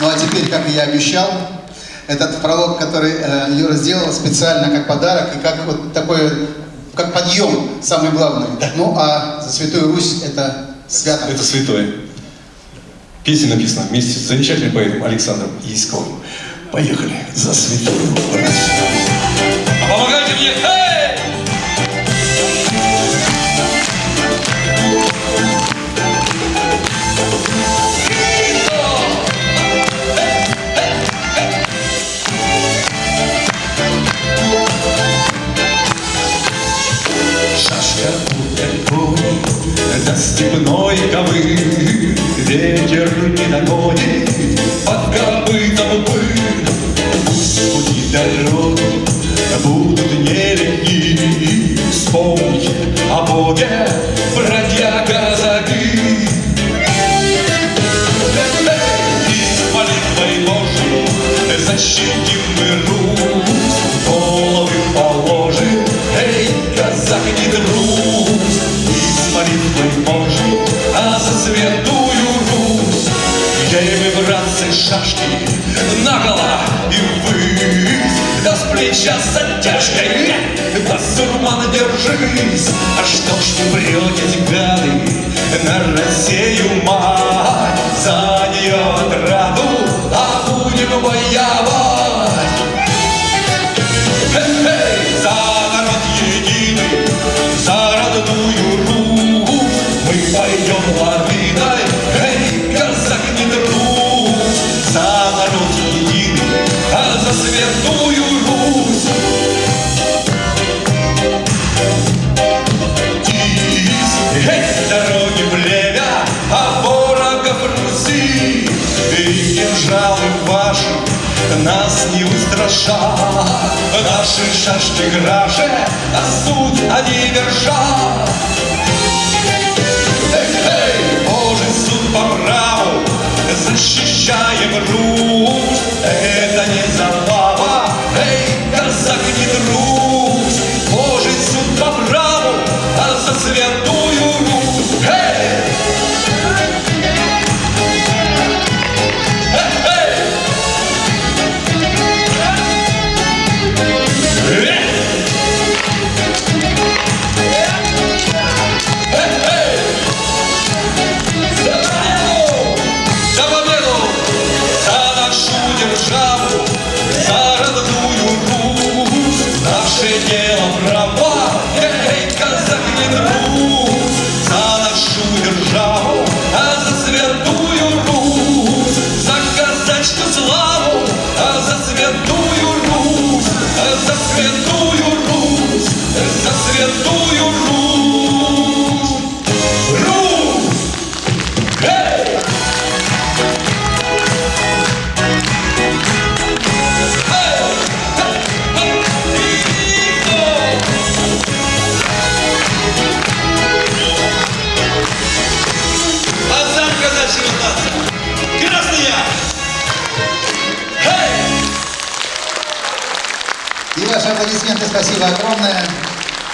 Ну а теперь, как и я обещал, этот пролог, который э, Юра сделал специально как подарок и как вот такой, как подъем, самый главный. Ну а за Святую Русь это свято. Это святое. Песня написана вместе с замечательным поэтом Александром Яськовым. Поехали за святую Русь. Степной ковы. Ветер не догонит под копытом пыль. Пусть пути дороги будут нелегки Вспомни о Боге, братья казаки молитвой Божьей защитим мы Русь Братцы, шашки наголо и ввысь Да с плеча с оттяжкой, да сурмана держись А что ж вы вретесь, гады, на Россию мать ваши нас не устрашат. Наши шашки граже, а суть они вершат ваши аплодисменты, спасибо огромное.